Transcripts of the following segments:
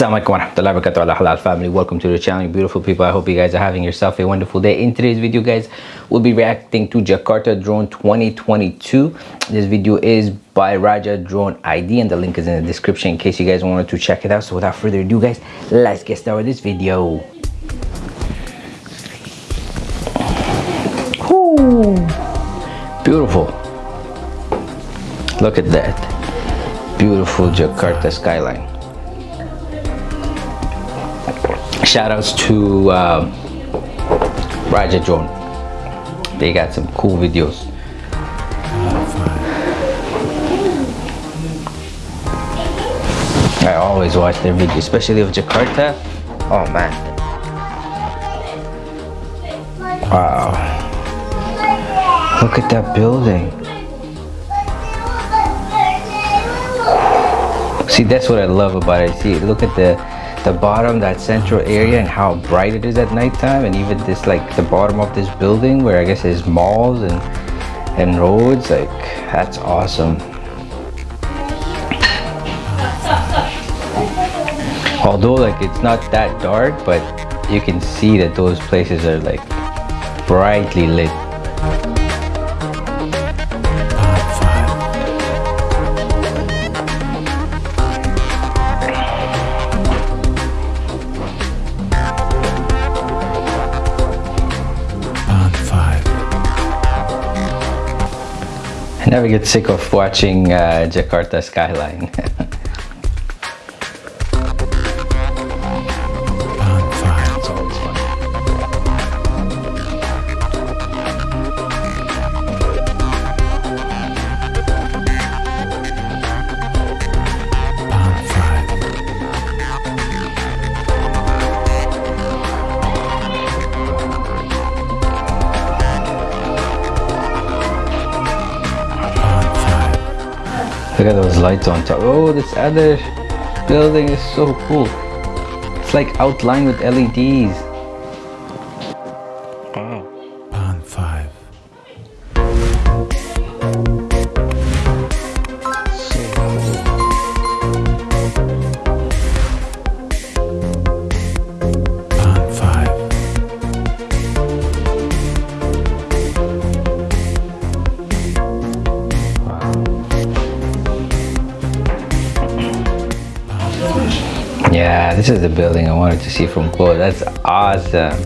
Assalamualaikum warahmatullahi wabarakatuh. Ala halal family welcome to the channel beautiful people. I hope you guys are having yourself a wonderful day. In today's video guys we'll be reacting to jakarta drone 2022 this video is by raja drone id and the link is in the description in case you guys wanted to check it out. So without further ado guys let's get started with this video. Ooh, beautiful. Look at that. Beautiful jakarta skyline shout outs to um, Raja Drone. They got some cool videos. I always watch their videos, especially of Jakarta. Oh man. Wow. Look at that building. See, that's what I love about it. See, look at the the bottom that central area and how bright it is at nighttime and even this like the bottom of this building where I guess there's malls and and roads like that's awesome. Although like it's not that dark but you can see that those places are like brightly lit never get sick of watching uh, Jakarta skyline. Look at those lights on top. Oh, this other building is so cool. It's like outlined with LEDs. Wow. This is the building I wanted to see from close. That's awesome.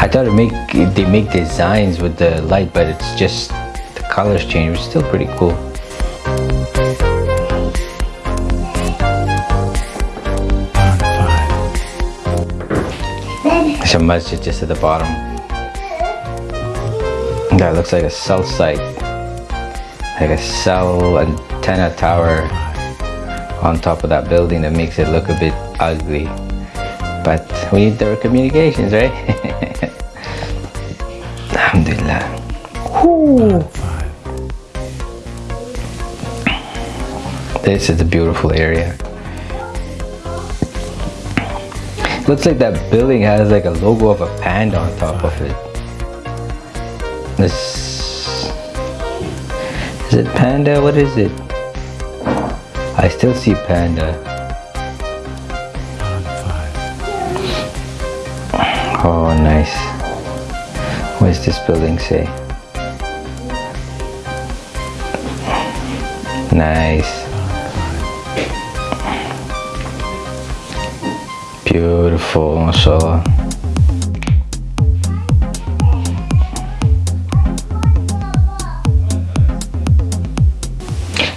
I thought make they make designs with the light, but it's just the colors change. It's still pretty cool. Pond 5. There's a just at the bottom. That looks like a cell site. Like a cell antenna tower on top of that building that makes it look a bit ugly. But we need their communications, right? Alhamdulillah. 5. This is a beautiful area. Looks like that building has like a logo of a panda on top of it. This is it panda? What is it? I still see panda. Oh, nice. What does this building say? Nice. Beautiful, mashallah.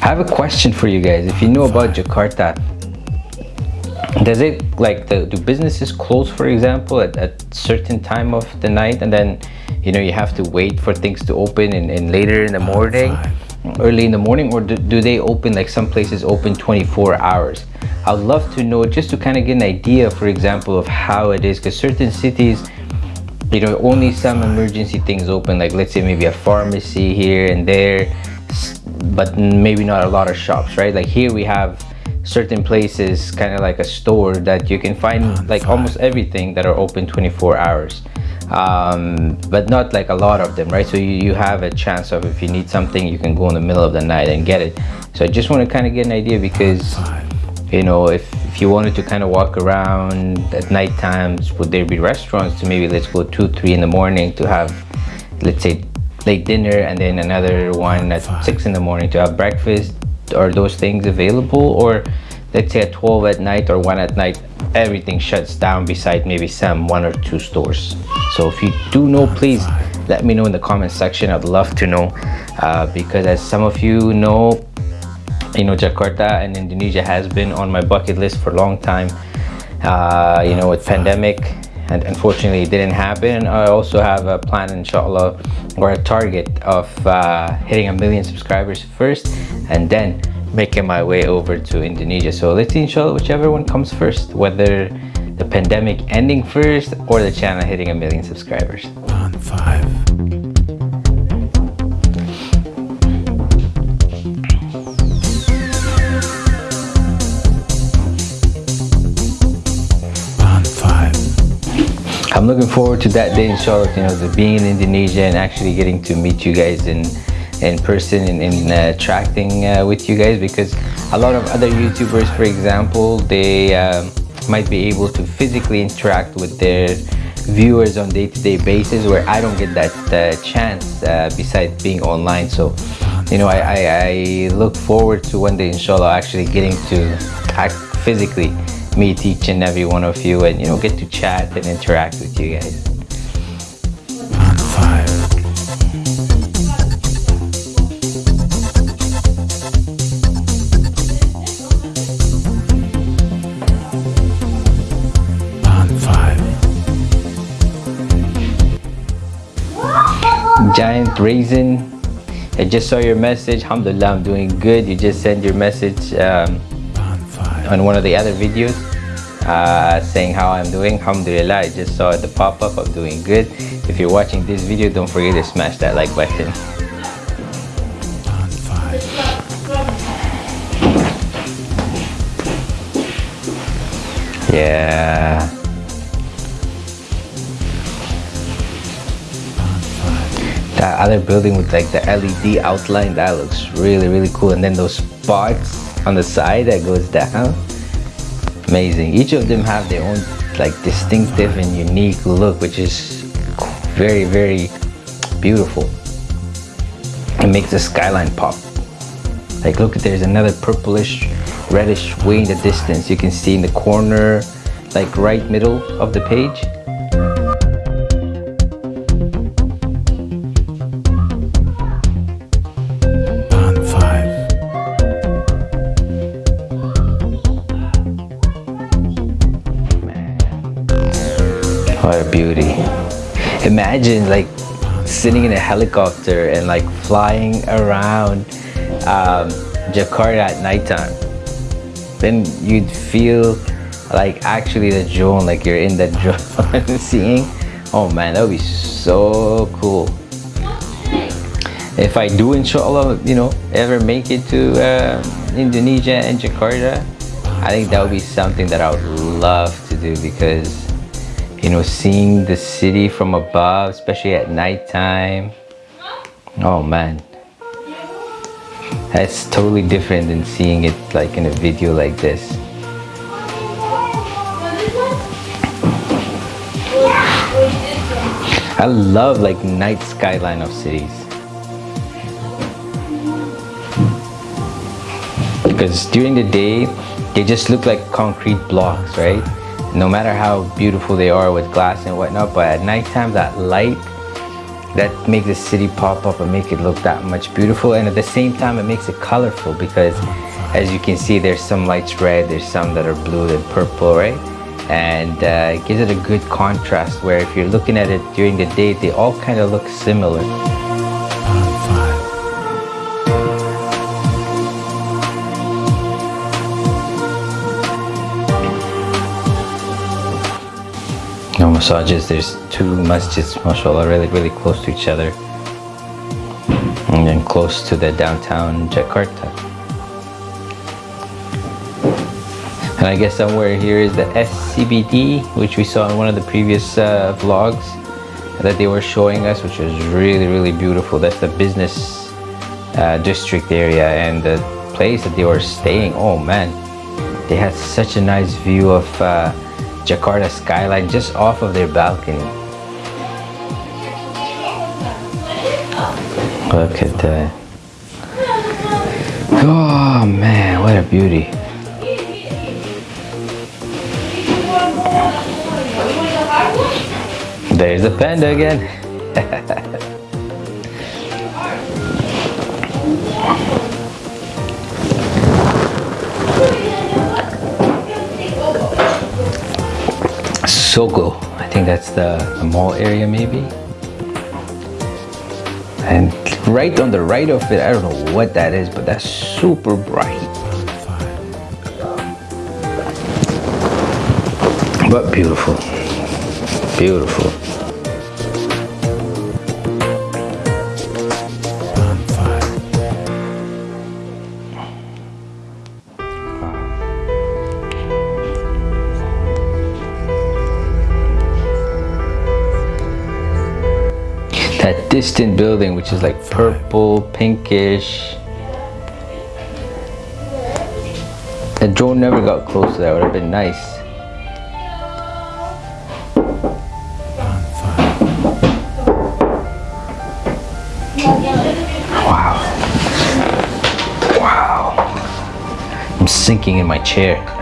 I have a question for you guys. If you know about Jakarta, does it like the do businesses close for example at, at certain time of the night and then you know you have to wait for things to open and, and later in the morning early in the morning or do, do they open like some places open 24 hours? I would love to know just to kind of get an idea for example of how it is because certain cities you know only some emergency things open like let's say maybe a pharmacy here and there but maybe not a lot of shops right like here we have certain places kind of like a store that you can find like almost everything that are open 24 hours um, but not like a lot of them, right? So you, you have a chance of if you need something, you can go in the middle of the night and get it. So I just want to kind of get an idea because, you know, if, if you wanted to kind of walk around at night times, would there be restaurants to maybe let's go two, three in the morning to have, let's say, late dinner and then another one at six in the morning to have breakfast? Are those things available? Or let's say at 12 at night or 1 at night everything shuts down beside maybe some one or two stores? So if you do know please let me know in the comment section. I'd love to know uh, because as some of you know you know jakarta and indonesia has been on my bucket list for a long time. Uh, you know with pandemic and unfortunately it didn't happen i also have a plan inshallah or a target of uh, hitting a million subscribers first and then making my way over to Indonesia. So let's see inshallah whichever one comes first, whether the pandemic ending first or the channel hitting a million subscribers. On five. Looking forward to that day inshallah, you know, the being in Indonesia and actually getting to meet you guys in in person and in uh, tracking uh, with you guys because a lot of other YouTubers, for example, they um, might be able to physically interact with their viewers on day-to-day -day basis where I don't get that uh, chance uh, besides being online. So, you know, I, I, I, look forward to one day, inshallah, actually getting to act physically meet each and every one of you and, you know, get to chat and interact with you guys. On five. Five. Giant Raisin. I just saw your message. Alhamdulillah, I'm doing good. You just sent your message um, On one of the other videos uh, saying how I'm doing. Alhamdulillah, I just saw the pop-up. I'm doing good. If you're watching this video, don't forget to smash that like button. Yeah. That other building with like the LED outline, that looks really, really cool. And then those spots on the side that goes down. Amazing. Each of them have their own like distinctive and unique look, which is very, very beautiful. It makes the skyline pop. Like look, there's another purplish, reddish way in the distance. You can see in the corner, like right middle of the page. Beauty. Imagine like sitting in a helicopter and like flying around um, Jakarta at nighttime. Then you'd feel like actually the drone, like you're in the drone seeing. Oh man, that would be so cool. If I do inshallah, you know, ever make it to uh, Indonesia and Jakarta, I think that would be something that I would love to do because you know seeing the city from above especially at nighttime. Oh man. That's totally different than seeing it like in a video like this. I love like night skyline of cities. Because during the day they just look like concrete blocks right no matter how beautiful they are with glass and whatnot but at nighttime that light that makes the city pop up and make it look that much beautiful. And at the same time it makes it colorful because as you can see there's some lights red there's some that are blue and purple right? And uh, it gives it a good contrast where if you're looking at it during the day they all kind of look similar no massages there's two masjids mashallah really really close to each other. And then close to the downtown Jakarta. And I guess somewhere here is the SCBD which we saw in one of the previous uh, vlogs that they were showing us which was really really beautiful. That's the business uh, district area and the place that they were staying. Oh man. They had such a nice view of uh, Jakarta skyline just off of their balcony. Look at that. Oh man what a beauty. There's a panda again. Sogo, I think that's the, the mall area maybe. And right on the right of it, I don't know what that is, but that's super bright. But beautiful. Beautiful. Distant building, which is like purple, pinkish. The drone never got close to that, would have been nice. Wow. Wow. I'm sinking in my chair.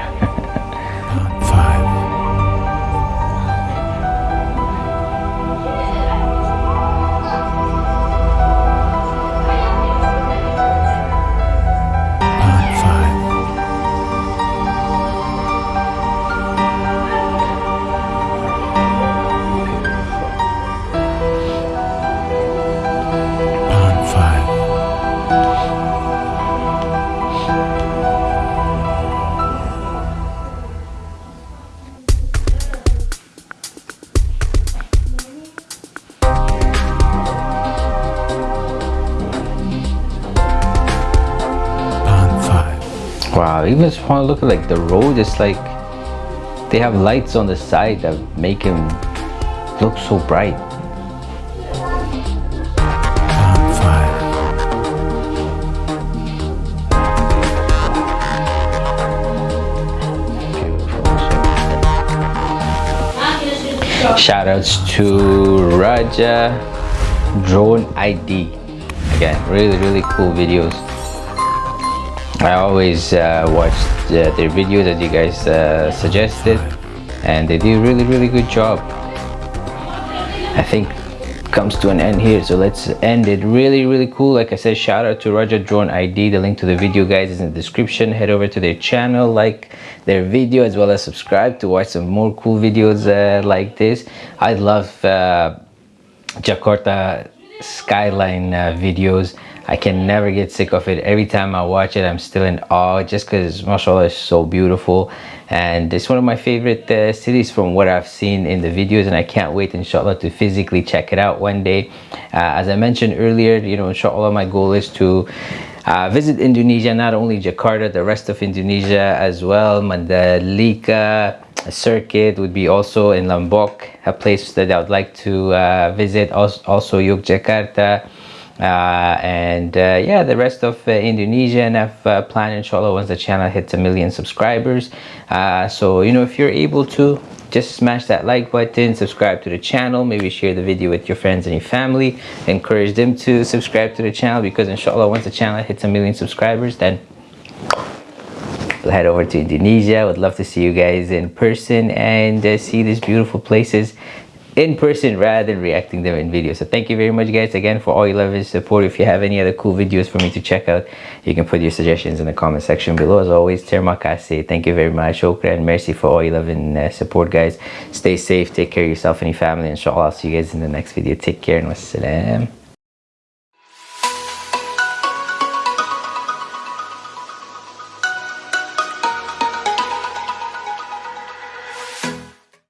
Even just want to look at like the road, it's like they have lights on the side that make him look so bright. Band 5. Shout outs to Raja Drone ID. Again, really, really cool videos. I always uh, watch uh, their videos that you guys uh, suggested, and they do a really, really good job. I think comes to an end here so let's end it. Really really cool. Like i said shout out to raja drone id the link to the video guys is in the description. Head over to their channel like their video as well as subscribe to watch some more cool videos uh, like this. I love uh, jakarta skyline uh, videos i can never get sick of it every time i watch it i'm still in awe just because mashallah is so beautiful and it's one of my favorite uh, cities from what i've seen in the videos and i can't wait inshallah to physically check it out one day uh, as i mentioned earlier you know inshallah my goal is to uh, visit Indonesia, not only Jakarta, the rest of Indonesia as well. Mandalika circuit would be also in Lombok, a place that I would like to uh, visit. Also, also Yogyakarta. Uh, and uh, yeah, the rest of uh, Indonesia and I've planned inshallah once the channel hits a million subscribers. So, you know, if you're able to, just smash that like button subscribe to the channel maybe share the video with your friends and your family encourage them to subscribe to the channel because inshallah once the channel hits a million subscribers then we'll head over to indonesia I would love to see you guys in person and uh, see these beautiful places in person rather than reacting them in video. So thank you very much guys again for all your love and support. If you have any other cool videos for me to check out you can put your suggestions in the comment section below. As always terima kasih thank you very much. Shukran mercy for all your love and uh, support guys. Stay safe take care of yourself and your family inshallah. I'll see you guys in the next video. Take care and wassalam